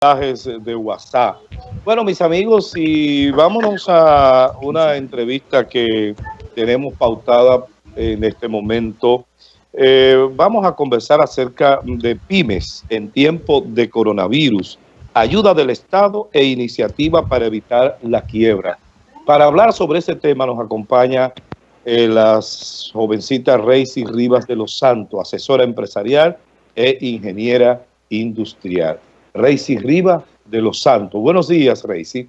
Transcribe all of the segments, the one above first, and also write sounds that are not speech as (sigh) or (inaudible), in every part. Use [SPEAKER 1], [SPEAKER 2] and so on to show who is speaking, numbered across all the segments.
[SPEAKER 1] de WhatsApp. Bueno, mis amigos, y vámonos a una entrevista que tenemos pautada en este momento. Eh, vamos a conversar acerca de pymes en tiempo de coronavirus, ayuda del Estado e iniciativa para evitar la quiebra. Para hablar sobre ese tema nos acompaña eh, la jovencita Reisy Rivas de los Santos, asesora empresarial e ingeniera industrial. Reisy Riva de Los Santos. Buenos días, Reisy.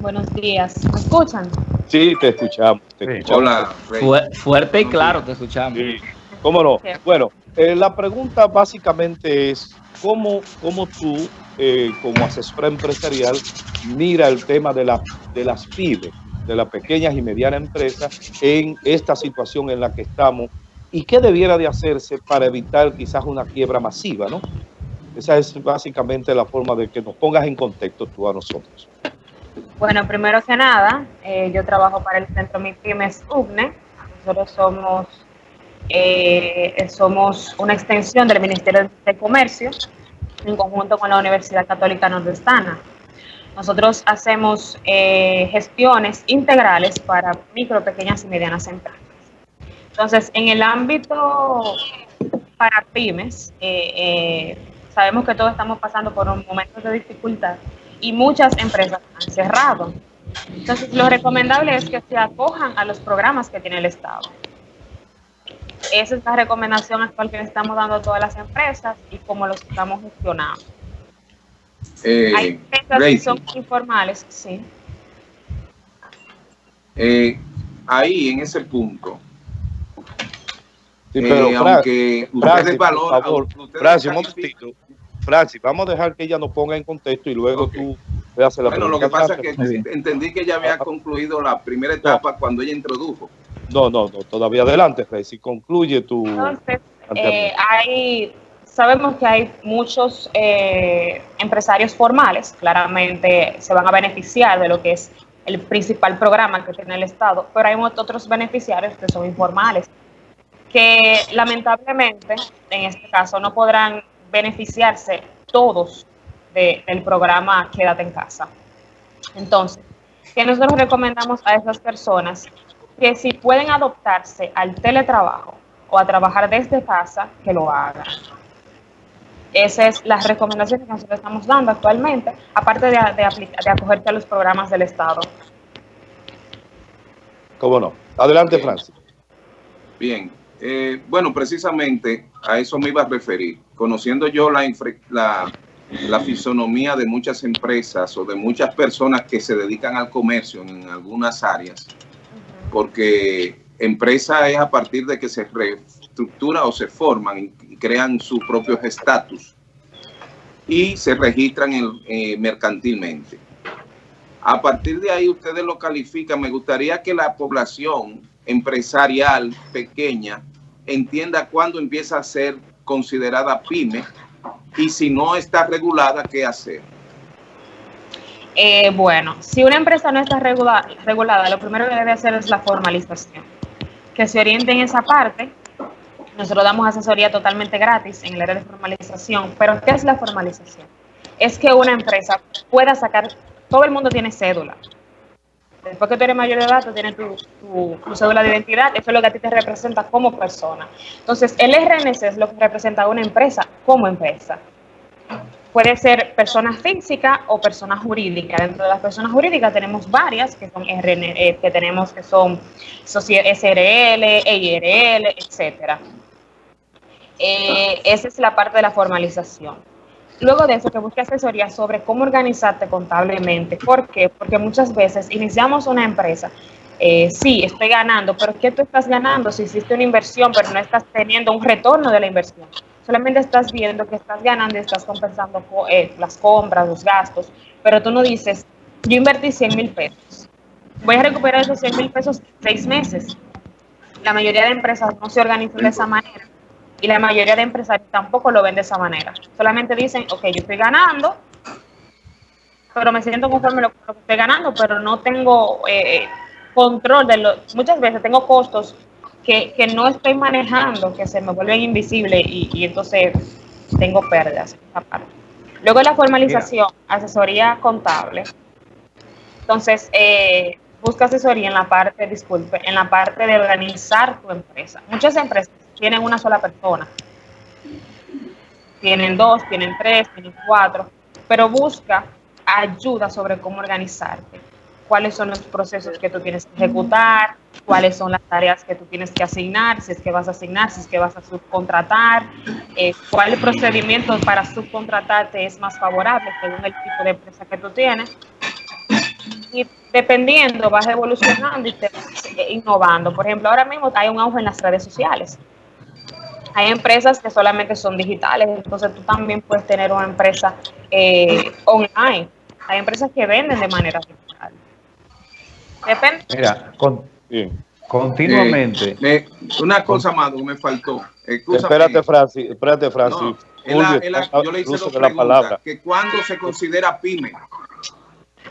[SPEAKER 2] Buenos días. ¿Me escuchan?
[SPEAKER 1] Sí, te escuchamos.
[SPEAKER 3] Hola, fuerte y claro te escuchamos.
[SPEAKER 1] Sí. ¿Cómo no? Bueno, eh, la pregunta básicamente es, ¿cómo, cómo tú, eh, como asesora empresarial, mira el tema de, la, de las pymes, de las pequeñas y medianas empresas, en esta situación en la que estamos? ¿Y qué debiera de hacerse para evitar quizás una quiebra masiva, no? Esa es básicamente la forma de que nos pongas en contexto tú a nosotros.
[SPEAKER 2] Bueno, primero que nada, eh, yo trabajo para el Centro MIPIMES UGNE. Nosotros somos, eh, somos una extensión del Ministerio de Comercio en conjunto con la Universidad Católica Nordestana. Nosotros hacemos eh, gestiones integrales para micro, pequeñas y medianas empresas. Entonces, en el ámbito para pymes, sabemos que todos estamos pasando por un momento de dificultad y muchas empresas han cerrado. Entonces, lo recomendable es que se acojan a los programas que tiene el Estado. Esa es la recomendación actual que le estamos dando a todas las empresas y cómo los estamos gestionando. Eh, Hay empresas que son informales, sí.
[SPEAKER 3] Eh, ahí, en ese punto, Sí, pero eh, aunque
[SPEAKER 1] Francis, por favor, Francis, un momentito. Francis, vamos a dejar que ella nos ponga en contexto y luego tú le haces la
[SPEAKER 3] bueno,
[SPEAKER 1] pregunta.
[SPEAKER 3] Bueno, lo que pasa es que entendí que ya había ah, ah. concluido la primera etapa cuando ella introdujo.
[SPEAKER 1] No, no, no, todavía adelante, Francis, concluye tu...
[SPEAKER 2] Entonces, eh, hay, sabemos que hay muchos eh, empresarios formales, claramente se van a beneficiar de lo que es el principal programa que tiene el Estado, pero hay otros beneficiarios que son informales, que lamentablemente, en este caso, no podrán beneficiarse todos del programa Quédate en casa. Entonces, ¿qué nosotros recomendamos a esas personas? Que si pueden adoptarse al teletrabajo o a trabajar desde casa, que lo hagan. Esa es la recomendación que nosotros estamos dando actualmente, aparte de, de, de acogerte a los programas del Estado.
[SPEAKER 1] ¿Cómo no? Adelante, Francis.
[SPEAKER 3] Bien, eh, bueno, precisamente a eso me iba a referir. Conociendo yo la, la, la, fisonomía de muchas empresas o de muchas personas que se dedican al comercio en algunas áreas, porque empresa es a partir de que se reestructura o se forman y crean sus propios estatus y se registran eh, mercantilmente. A partir de ahí ustedes lo califican. Me gustaría que la población empresarial pequeña entienda cuándo empieza a ser considerada pyme y si no está regulada, ¿qué hacer?
[SPEAKER 2] Eh, bueno, si una empresa no está regulada, lo primero que debe hacer es la formalización. Que se oriente en esa parte. Nosotros damos asesoría totalmente gratis en el área de formalización. Pero, ¿qué es la formalización? Es que una empresa pueda sacar, todo el mundo tiene cédula, Después que tú eres mayor de edad, tú tienes tu, cédula de identidad, eso es lo que a ti te representa como persona. Entonces, el RNC es lo que representa a una empresa como empresa. Puede ser persona física o persona jurídica. Dentro de las personas jurídicas tenemos varias que son RN, eh, que tenemos que son SRL, EIRL, etcétera. Eh, esa es la parte de la formalización. Luego de eso, que busque asesoría sobre cómo organizarte contablemente. ¿Por qué? Porque muchas veces iniciamos una empresa, eh, sí, estoy ganando, pero ¿qué tú estás ganando si hiciste una inversión, pero no estás teniendo un retorno de la inversión? Solamente estás viendo que estás ganando y estás compensando eh, las compras, los gastos, pero tú no dices, yo invertí 100 mil pesos, voy a recuperar esos 100 mil pesos seis meses. La mayoría de empresas no se organizan de esa manera y la mayoría de empresarios tampoco lo ven de esa manera. Solamente dicen, ok, yo estoy ganando, pero me siento conforme con lo que estoy ganando, pero no tengo eh, control de lo... Muchas veces tengo costos que, no estoy manejando, que se me vuelven invisibles y, entonces tengo pérdidas. Luego la formalización, asesoría contable. Entonces, eh, busca asesoría en la parte, disculpe, en la parte de organizar tu empresa. Muchas empresas tienen una sola persona. Tienen dos, tienen tres, tienen cuatro, pero busca ayuda sobre cómo organizarte cuáles son los procesos que tú tienes que ejecutar, cuáles son las tareas que tú tienes que asignar, si es que vas a asignar, si es que vas a subcontratar, eh, cuál procedimiento para subcontratarte es más favorable según el tipo de empresa que tú tienes. Y dependiendo, vas evolucionando y te vas innovando. Por ejemplo, ahora mismo hay un auge en las redes sociales. Hay empresas que solamente son digitales, entonces tú también puedes tener una empresa eh, online. Hay empresas que venden de manera digital.
[SPEAKER 4] Mira, continuamente.
[SPEAKER 3] Eh, una cosa más me faltó.
[SPEAKER 1] espérate, Francis. Espérate, Francis.
[SPEAKER 3] yo le hice dos preguntas. Que ¿Cuándo se considera pyme?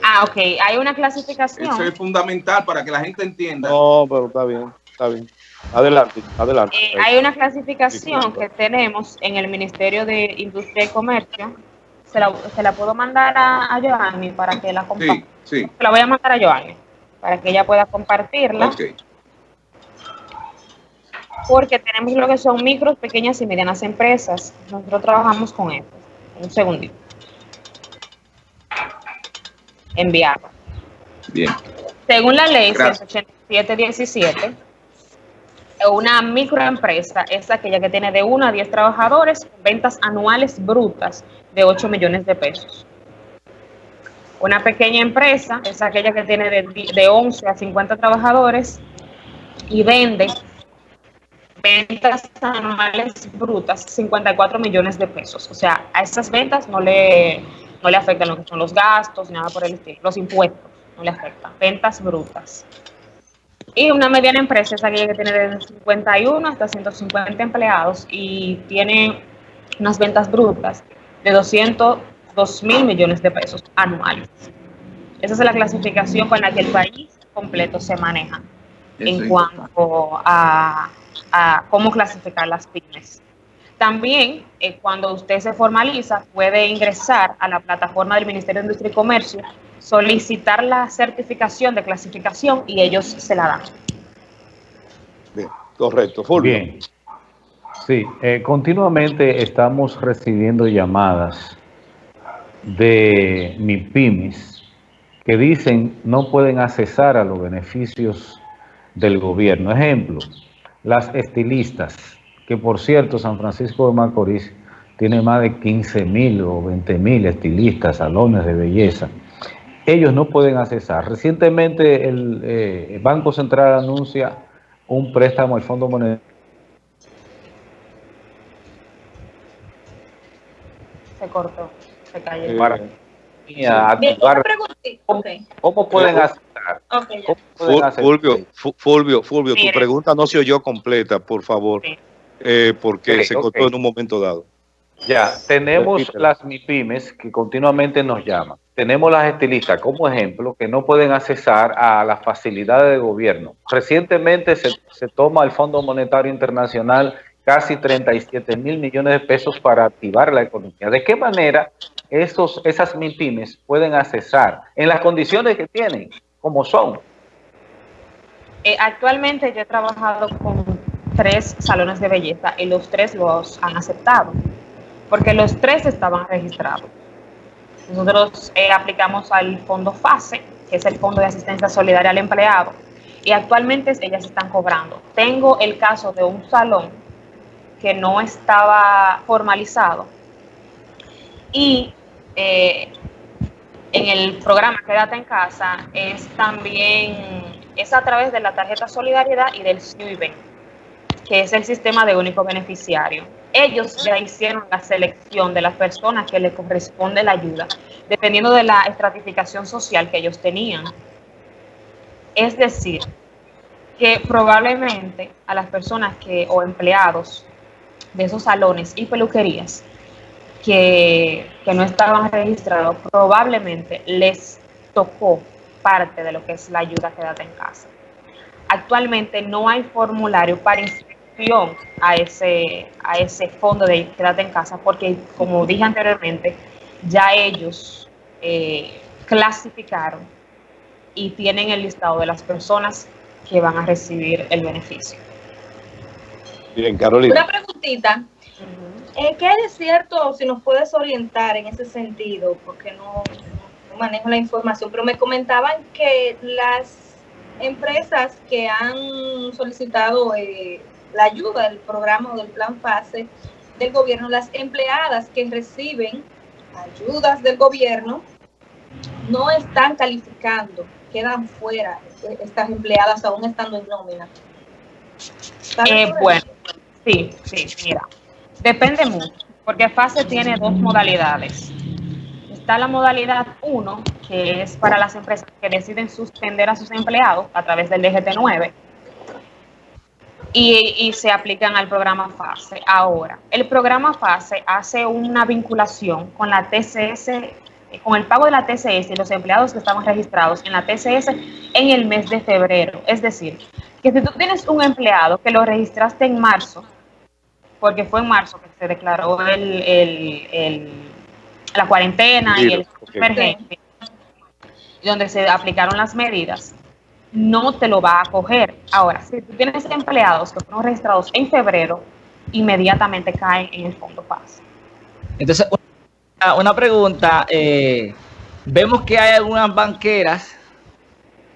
[SPEAKER 2] Ah, ok. Hay una clasificación.
[SPEAKER 3] Eso es fundamental para que la gente entienda.
[SPEAKER 1] No, pero está bien, está bien. Adelante, adelante.
[SPEAKER 2] Eh, hay una clasificación que tenemos en el Ministerio de Industria y Comercio. Se la, se la puedo mandar a, a Joanny para que la comparta. Sí, sí. Se la voy a mandar a Joanny para que ella pueda compartirla. Porque tenemos lo que son micros, pequeñas y medianas empresas. Nosotros trabajamos con esto. Un segundito. Enviar.
[SPEAKER 3] Bien.
[SPEAKER 2] Según la ley 18717, una microempresa es aquella que tiene de 1 a 10 trabajadores ventas anuales brutas de 8 millones de pesos. Una pequeña empresa es aquella que tiene de, 11 a 50 trabajadores y vende ventas anuales brutas 54 millones de pesos. O sea, a esas ventas no le, no le afectan lo que son los gastos, nada por el estilo. Los impuestos no le afectan. Ventas brutas. Y una mediana empresa es aquella que tiene de 51 hasta 150 empleados y tiene unas ventas brutas de 200 2 mil millones de pesos anuales. Esa es la clasificación con la que el país completo se maneja en cuanto a, cómo clasificar las pymes. También, eh, cuando usted se formaliza, puede ingresar a la plataforma del Ministerio de Industria y Comercio, solicitar la certificación de clasificación y ellos se la dan.
[SPEAKER 1] Bien, correcto. Bien.
[SPEAKER 4] Sí, eh, continuamente estamos recibiendo llamadas de MIPIMES que dicen no pueden accesar a los beneficios del gobierno. Ejemplo, las estilistas, que por cierto San Francisco de Macorís tiene más de 15 mil o 20 mil estilistas, salones de belleza. Ellos no pueden accesar. Recientemente el, eh, Banco Central anuncia un préstamo al Fondo Monetario.
[SPEAKER 2] Se cortó.
[SPEAKER 4] ¿Cómo, pueden hacer?
[SPEAKER 1] Fulvio, Fulvio, Fulvio, tu pregunta no se oyó completa, por favor, eh, porque se cortó en un momento dado.
[SPEAKER 4] Ya, tenemos las MIPIMES que continuamente nos llaman. Tenemos las estilistas como ejemplo que no pueden accesar a las facilidades de gobierno. Recientemente se, se toma el Fondo Monetario Internacional casi 37 mil millones de pesos para activar la economía. ¿De qué manera esos, esas MIPIMES pueden accesar en las condiciones que tienen, como son?
[SPEAKER 2] Eh, actualmente yo he trabajado con tres salones de belleza y los tres los han aceptado, porque los tres estaban registrados. Nosotros eh, aplicamos al fondo FASE, que es el Fondo de Asistencia Solidaria al Empleado, y actualmente ellas están cobrando. Tengo el caso de un salón que no estaba formalizado. Y eh, en el programa Quédate en Casa es también, es a través de la tarjeta Solidaridad y del SNUIBE, que es el sistema de único beneficiario. Ellos ya hicieron la selección de las personas que le corresponde la ayuda, dependiendo de la estratificación social que ellos tenían. Es decir, que probablemente a las personas que o empleados de esos salones y peluquerías que, no estaban registrados, probablemente les tocó parte de lo que es la ayuda quédate en casa. Actualmente no hay formulario para a ese, a ese fondo de quédate en casa porque, como dije anteriormente, ya ellos eh, clasificaron y tienen el listado de las personas que van a recibir el beneficio.
[SPEAKER 1] Bien, Carolina.
[SPEAKER 5] Una preguntita. Eh, ¿Qué hay de cierto, si nos puedes orientar en ese sentido? Porque no, no manejo la información, pero me comentaban que las empresas que han solicitado eh, la ayuda del programa o del plan FASE del gobierno, las empleadas que reciben ayudas del gobierno no están calificando, quedan fuera eh, estas empleadas aún estando en nómina.
[SPEAKER 2] Eh, bueno, sí, sí, mira, depende mucho, porque FASE tiene dos modalidades. Está la modalidad 1, que es para las empresas que deciden suspender a sus empleados a través del DGT9 y, y, se aplican al programa FASE. Ahora, el programa FASE hace una vinculación con la TCS, con el pago de la TCS y los empleados que estaban registrados en la TCS en el mes de febrero. Es decir, que si tú tienes un empleado que lo registraste en marzo, porque fue en marzo que se declaró el, el, el la cuarentena y el emergencia, donde se aplicaron las medidas, no te lo va a coger. Ahora, si tú tienes empleados que fueron registrados en febrero, inmediatamente caen en el fondo paz.
[SPEAKER 6] Entonces, una, pregunta, eh, vemos que hay algunas banqueras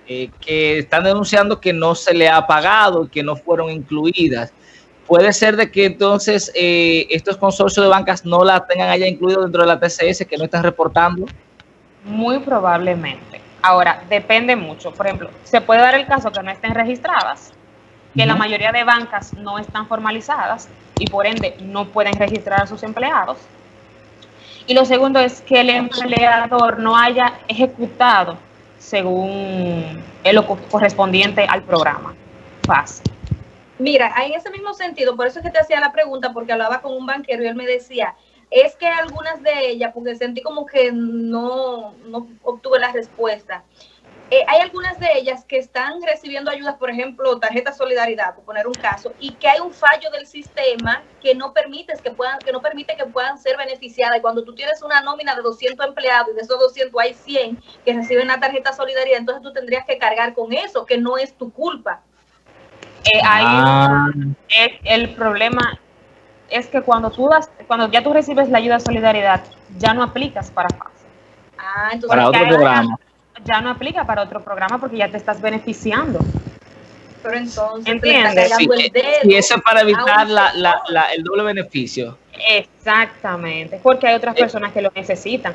[SPEAKER 6] eh, que están denunciando que no se le ha pagado, que no fueron incluidas. Puede ser de que entonces eh, estos consorcios de bancas no la tengan allá incluido dentro de la TCS, que no están reportando.
[SPEAKER 2] Muy probablemente. Ahora, depende mucho. Por ejemplo, se puede dar el caso que no estén registradas, que uh -huh. la mayoría de bancas no están formalizadas y por ende no pueden registrar a sus empleados. Y lo segundo es que el empleador no haya ejecutado según lo correspondiente al programa. Fácil.
[SPEAKER 5] Mira, en ese mismo sentido, por eso es que te hacía la pregunta, porque hablaba con un banquero y él me decía, es que algunas de ellas, porque sentí como que no, no obtuve la respuesta, eh, hay algunas de ellas que están recibiendo ayudas, por ejemplo, tarjeta solidaridad, por poner un caso, y que hay un fallo del sistema que no permite que puedan, que no permite que puedan ser beneficiadas. Y cuando tú tienes una nómina de 200 empleados y de esos 200 hay 100 que reciben la tarjeta solidaridad, entonces tú tendrías que cargar con eso, que no es tu culpa.
[SPEAKER 2] Eh, ahí ah. es, el problema es que cuando tú das, cuando ya tú recibes la ayuda de solidaridad, ya no aplicas para FASE.
[SPEAKER 5] Ah, entonces
[SPEAKER 6] para otro programa.
[SPEAKER 2] Ya, ya, no aplica para otro programa porque ya te estás beneficiando.
[SPEAKER 5] Pero entonces,
[SPEAKER 2] ¿entiendes?
[SPEAKER 6] Sí, y eso es para evitar la, la, la, el doble beneficio.
[SPEAKER 2] Exactamente, porque hay otras personas que lo necesitan.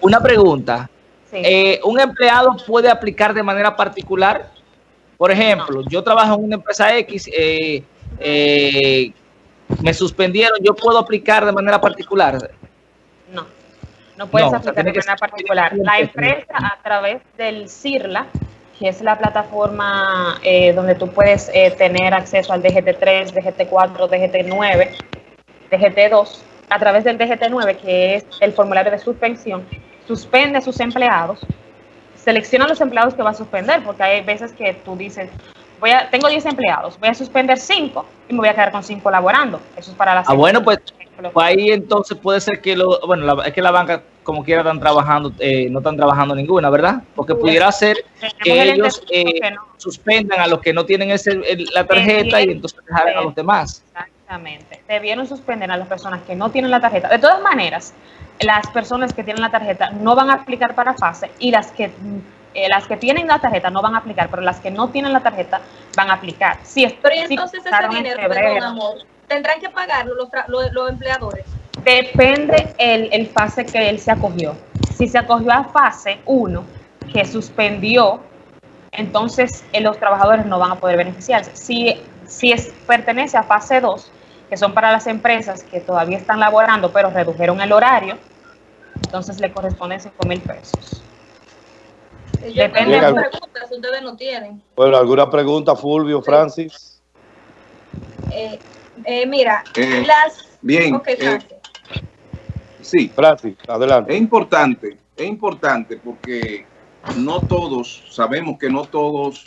[SPEAKER 6] Una pregunta. Sí. Eh, ¿Un empleado puede aplicar de manera particular? Por ejemplo, no. yo trabajo en una empresa X, eh, eh, me suspendieron, ¿yo puedo aplicar de manera particular?
[SPEAKER 2] No, no puedes no, aplicar o sea, de manera particular. La empresa a través del CIRLA, que es la plataforma eh, donde tú puedes eh, tener acceso al DGT3, DGT4, DGT9, DGT2, a través del DGT9, que es el formulario de suspensión, suspende a sus empleados, selecciona a los empleados que va a suspender, porque hay veces que tú dices, voy a, tengo 10 empleados, voy a suspender 5 y me voy a quedar con 5 laborando. Eso es para las...
[SPEAKER 6] Ah, bueno, pues, pues, ahí entonces puede ser que lo, bueno, la, es que la banca como quiera están trabajando, eh, no están trabajando ninguna, ¿verdad? Porque pudiera ser que ellos eh, que no. suspendan a los que no tienen ese, el, la tarjeta y entonces dejar a los demás.
[SPEAKER 2] Exactamente. Debieron suspender a las personas que no tienen la tarjeta. De todas maneras, las personas que tienen la tarjeta no van a aplicar para fase y las que eh, las que tienen la tarjeta no van a aplicar, pero las que no tienen la tarjeta van a aplicar. Sí,
[SPEAKER 5] pero entonces si ese dinero, perdón, amor, tendrán que pagarlo los, los, los empleadores.
[SPEAKER 2] Depende el, el, fase que él se acogió. Si se acogió a fase 1, que suspendió, entonces eh, los trabajadores no van a poder beneficiarse. Si, si es, pertenece a fase 2, que son para las empresas que todavía están laborando, pero redujeron el horario, entonces le corresponden 5 mil pesos.
[SPEAKER 5] Depende de preguntas, ustedes no tienen.
[SPEAKER 1] Bueno, ¿alguna pregunta, Fulvio, Francis?
[SPEAKER 5] Eh, eh, mira,
[SPEAKER 3] eh,
[SPEAKER 5] las...
[SPEAKER 3] Bien.
[SPEAKER 5] Okay,
[SPEAKER 3] Francis. sí.
[SPEAKER 1] Francis, adelante.
[SPEAKER 3] Es importante, es importante porque no todos, sabemos que no todos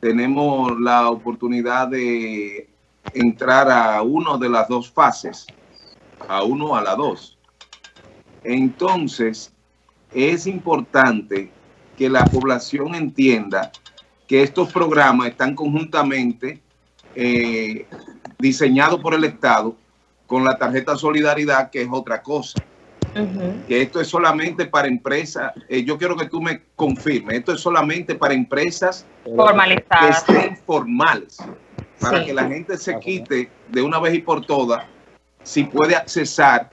[SPEAKER 3] tenemos la oportunidad de entrar a uno de las dos fases, a uno a la dos. Entonces, es importante que la población entienda que estos programas están conjuntamente eh, diseñados por el Estado con la tarjeta Solidaridad, que es otra cosa. Que esto es solamente para empresas, eh, yo quiero que tú me confirmes, esto es solamente para empresas
[SPEAKER 2] formalizadas.
[SPEAKER 3] que estén formales, para que la gente se quite de una vez y por todas si puede accesar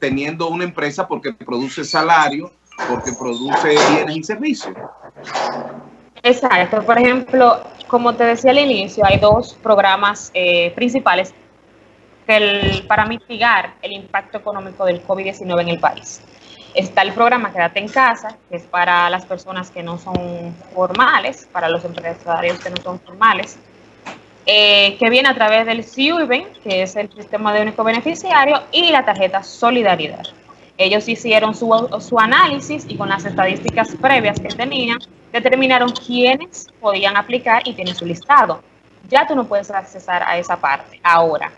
[SPEAKER 3] teniendo una empresa porque produce salario, porque produce bienes y servicios.
[SPEAKER 2] Exacto. Por ejemplo, como te decía al inicio, hay dos programas eh, principales para mitigar el impacto económico del COVID-19 en el país. Está el programa Quédate en casa, que es para las personas que no son formales, para los empresarios que no son formales, eh, que viene a través del CIUBEN, que es el sistema de único beneficiario, y la tarjeta Solidaridad. Ellos hicieron su, su análisis y con las estadísticas previas que tenían, determinaron quiénes podían aplicar y tienen su listado. Ya tú no puedes accesar a esa parte. Ahora,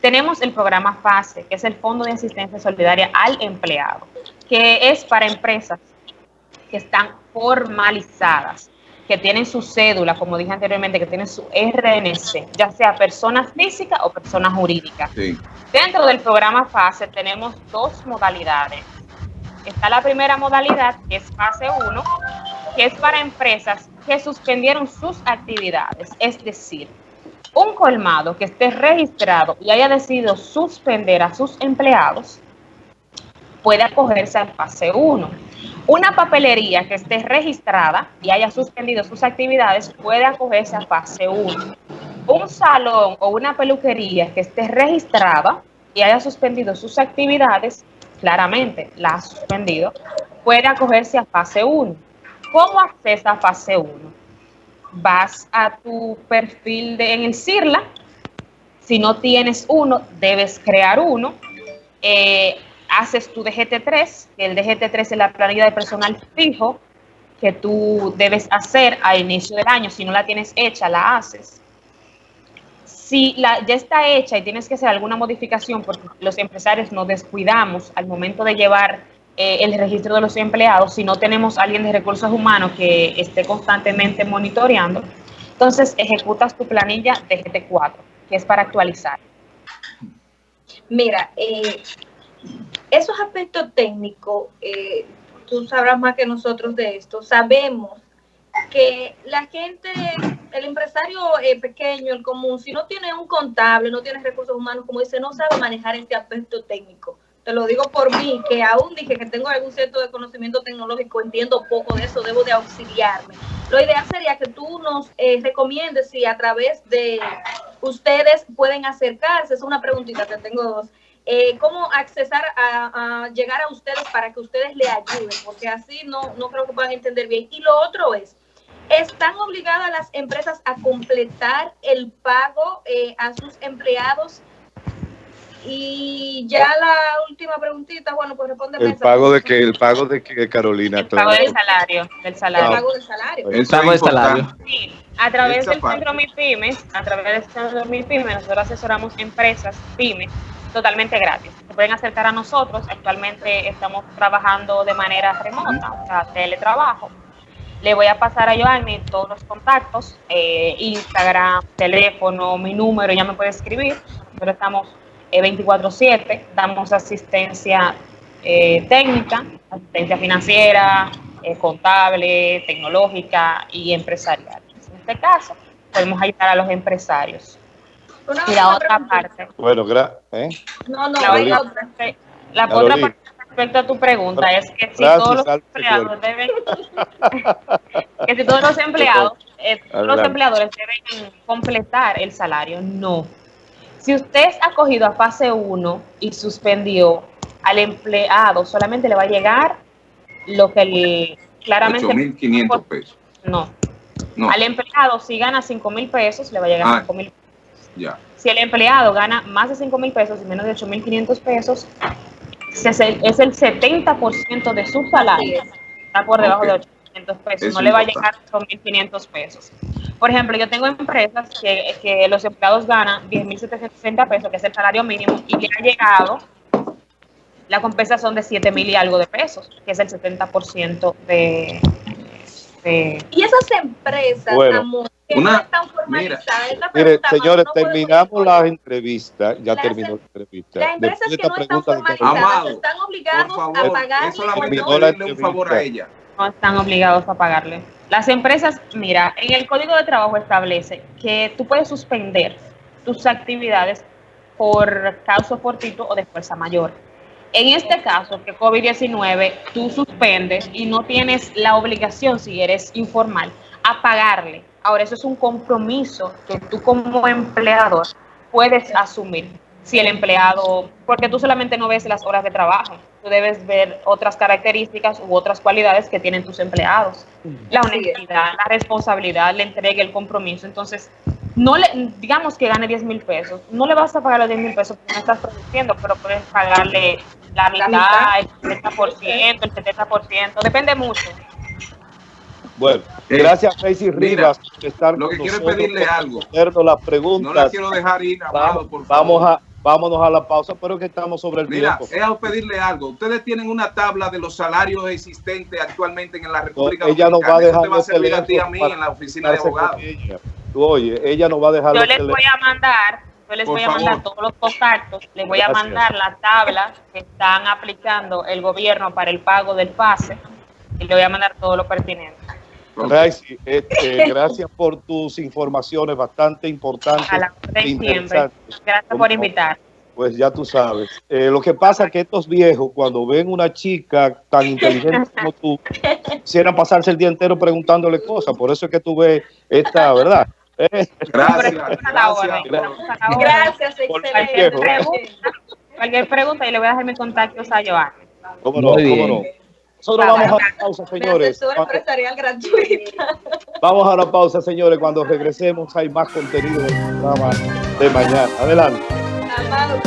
[SPEAKER 2] tenemos el programa FASE, que es el Fondo de Asistencia Solidaria al Empleado, que es para empresas que están formalizadas, que tienen su cédula, como dije anteriormente, que tienen su RNC, ya sea persona física o persona jurídica. Dentro del programa FASE tenemos dos modalidades. Está la primera modalidad, que es fase 1, que es para empresas que suspendieron sus actividades. Es decir, un colmado que esté registrado y haya decidido suspender a sus empleados puede acogerse al fase 1. Una papelería que esté registrada y haya suspendido sus actividades puede acogerse a fase 1. Un salón o una peluquería que esté registrada y haya suspendido sus actividades, claramente la ha suspendido, puede acogerse a fase 1. ¿Cómo accesa a fase 1? Vas a tu perfil de, en el CIRLA. Si no tienes uno, debes crear uno. Eh, haces tu DGT3, que el DGT3 es la planilla de personal fijo que tú debes hacer a inicio del año. Si no la tienes hecha, la haces. Si la, ya está hecha y tienes que hacer alguna modificación, porque los empresarios nos descuidamos al momento de llevar eh, el registro de los empleados, si no tenemos alguien de recursos humanos que esté constantemente monitoreando, entonces ejecutas tu planilla DGT4, que es para actualizar.
[SPEAKER 5] Mira, eh, esos aspectos técnicos, eh, tú sabrás más que nosotros de esto, sabemos que la gente, el empresario eh, pequeño, el común, si no tiene un contable, no tiene recursos humanos, como dice, no sabe manejar este aspecto técnico. Te lo digo por mí, que aún dije que tengo algún cierto de conocimiento tecnológico, entiendo poco de eso, debo de auxiliarme. Lo ideal sería que tú nos eh, recomiendes si a través de ustedes pueden acercarse, es una preguntita que tengo dos, eh, cómo accesar a, llegar a ustedes para que ustedes le ayuden, porque así no, no creo que puedan entender bien. Y lo otro es, ¿están obligadas las empresas a completar el pago eh, a sus empleados? Y ya la última preguntita, bueno, pues responde.
[SPEAKER 1] El pago de que, el pago de que Carolina.
[SPEAKER 2] El pago del salario, del salario.
[SPEAKER 5] El pago del salario.
[SPEAKER 6] El pago del salario.
[SPEAKER 2] Sí, a través del centro MIPYMES, a través del centro MIPYMES, nosotros asesoramos empresas pymes totalmente gratis. Se pueden acercar a nosotros. Actualmente estamos trabajando de manera remota, o sea, teletrabajo. Le voy a pasar a Joanny todos los contactos, eh, Instagram, teléfono, mi número, ya me puede escribir. Nosotros estamos 24/7, eh, damos asistencia eh, técnica, asistencia financiera, contable, tecnológica y empresarial. En este caso, podemos ayudar a los empresarios y la otra parte.
[SPEAKER 1] Bueno, gracias. ¿eh?
[SPEAKER 5] No, no,
[SPEAKER 2] la, otra, la otra parte respecto a tu pregunta es que si todos los empleados deben (laughs) que si todos los empleados eh, los empleadores deben completar el salario no si usted ha cogido a fase 1 y suspendió al empleado solamente le va a llegar lo que el claramente
[SPEAKER 3] 8.500 pesos
[SPEAKER 2] no. no al empleado si gana 5 mil pesos le va a llegar ah. 5 mil pesos si el empleado gana más de 5 mil pesos y menos de 8 mil 500 pesos, es el, 70% de su salario. Está por debajo de 800 pesos. no le va a llegar 8 mil 500 pesos. Por ejemplo, yo tengo empresas que, que los empleados ganan 10 mil 760 pesos, que es el salario mínimo, y le ha llegado la compensación de 7 mil y algo de pesos, que es el 70% de, de...
[SPEAKER 5] Y esas empresas,
[SPEAKER 1] Bueno,
[SPEAKER 5] amor,
[SPEAKER 3] una-
[SPEAKER 5] no esta
[SPEAKER 1] Mire, señores,
[SPEAKER 5] no
[SPEAKER 1] terminamos
[SPEAKER 5] ir.
[SPEAKER 1] la entrevista. Ya
[SPEAKER 5] Las
[SPEAKER 1] terminó la entrevista.
[SPEAKER 5] Las empresas que
[SPEAKER 1] esta
[SPEAKER 5] no están formalizadas
[SPEAKER 3] Amado,
[SPEAKER 5] están obligados
[SPEAKER 3] Por
[SPEAKER 5] a
[SPEAKER 3] favor,
[SPEAKER 5] pagar
[SPEAKER 3] es solamente pedirle un favor a ella.
[SPEAKER 2] no están obligados a pagarle. Las empresas, mira, en el Código de Trabajo establece que tú puedes suspender tus actividades por causa fortuito o de fuerza mayor. En este caso, que COVID-19, tú suspendes y no tienes la obligación, si eres informal, a pagarle. Ahora, eso es un compromiso que tú como empleador puedes asumir. Si el empleado, porque tú solamente no ves las horas de trabajo, tú debes ver otras características u otras cualidades que tienen tus empleados. La honestidad, la responsabilidad, la entrega, el compromiso. Entonces, no le, digamos que gane 10 mil pesos, no le vas a pagar los 10 mil pesos porque no estás produciendo, pero puedes pagarle la mitad, el 60%, el 70%, depende mucho.
[SPEAKER 1] Bueno,
[SPEAKER 3] Eh,
[SPEAKER 1] gracias, Tracy
[SPEAKER 3] mira,
[SPEAKER 1] Rivas, por estar
[SPEAKER 3] lo
[SPEAKER 1] con
[SPEAKER 3] que quiero es
[SPEAKER 1] nosotros,
[SPEAKER 3] pedirle algo.
[SPEAKER 1] las
[SPEAKER 3] No la
[SPEAKER 1] preguntas.
[SPEAKER 3] quiero dejar ir, amado,
[SPEAKER 1] vamos,
[SPEAKER 3] por favor.
[SPEAKER 1] vamos a, vámonos a la pausa, pero que estamos sobre el
[SPEAKER 3] Mira,
[SPEAKER 1] tiempo.
[SPEAKER 3] es a pedirle algo. Ustedes tienen una tabla de los salarios existentes actualmente en la República
[SPEAKER 1] ella nos va a
[SPEAKER 3] Dominicana.
[SPEAKER 1] dejar
[SPEAKER 3] Eso te va a servir a ti a mí
[SPEAKER 1] para
[SPEAKER 3] en la oficina de
[SPEAKER 1] con
[SPEAKER 3] abogados.
[SPEAKER 1] ella. Tú, oye, ella nos va a dejar
[SPEAKER 2] Yo les voy a mandar, yo les
[SPEAKER 3] Por
[SPEAKER 2] voy a mandar
[SPEAKER 3] favor.
[SPEAKER 2] todos los contactos, les voy a
[SPEAKER 1] Gracias.
[SPEAKER 2] mandar la tabla que están aplicando el gobierno para el pago del pase y le voy a mandar todo lo pertinente.
[SPEAKER 1] Este, (laughs) gracias por tus informaciones bastante importantes.
[SPEAKER 2] A la
[SPEAKER 1] e
[SPEAKER 2] siempre.
[SPEAKER 1] interesantes.
[SPEAKER 2] Gracias
[SPEAKER 1] Como-
[SPEAKER 2] por invitar.
[SPEAKER 1] Pues ya tú sabes. Eh, lo que pasa es que estos viejos, cuando ven una chica tan inteligente como tú, quisieran pasarse el día entero preguntándole cosas. Por eso es que tú ves esta, ¿verdad? Eh,
[SPEAKER 3] Gracias, gracias.
[SPEAKER 2] orden.
[SPEAKER 5] Gracias, excelente.
[SPEAKER 2] cualquier pregunta y le voy a dejar mis contactos a Joan.
[SPEAKER 1] ¿Cómo no?
[SPEAKER 4] Muy
[SPEAKER 1] ¿Cómo
[SPEAKER 4] bien.
[SPEAKER 1] no? Nosotros vamos a la pausa, señores.
[SPEAKER 5] empresarial gratuita. (laughs)
[SPEAKER 1] Vamos a la pausa, señores. Cuando regresemos hay más contenido del programa de mañana. Adelante.